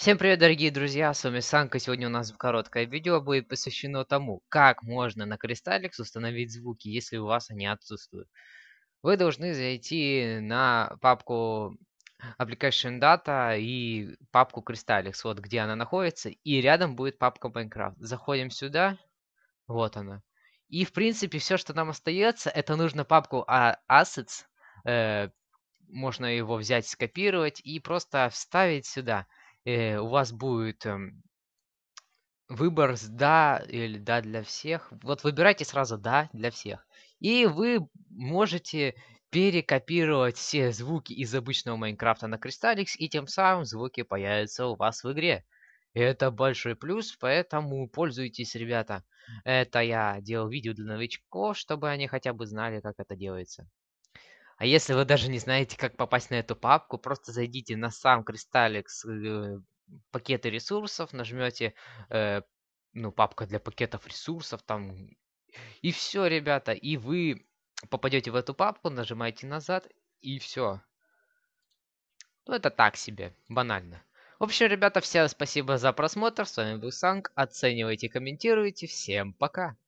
Всем привет, дорогие друзья, с вами Санка. Сегодня у нас короткое видео будет посвящено тому, как можно на Crystalix установить звуки, если у вас они отсутствуют. Вы должны зайти на папку Application Data и папку Crystalix, вот где она находится, и рядом будет папка Minecraft. Заходим сюда, вот она. И в принципе все, что нам остается, это нужно папку Assets, э, можно его взять, скопировать и просто вставить сюда э, у вас будет эм, выбор с да или да для всех. Вот выбирайте сразу да для всех. И вы можете перекопировать все звуки из обычного Майнкрафта на Crystalix, и тем самым звуки появятся у вас в игре. Это большой плюс, поэтому пользуйтесь, ребята. Это я делал видео для новичков, чтобы они хотя бы знали, как это делается. А если вы даже не знаете, как попасть на эту папку, просто зайдите на сам Crystalix э, пакеты ресурсов, нажмете э, ну, папка для пакетов ресурсов там. И все, ребята, и вы попадете в эту папку, нажимаете назад, и все. Ну, это так себе, банально. В общем, ребята, всем спасибо за просмотр. С вами был Санк. Оценивайте, комментируйте. Всем пока.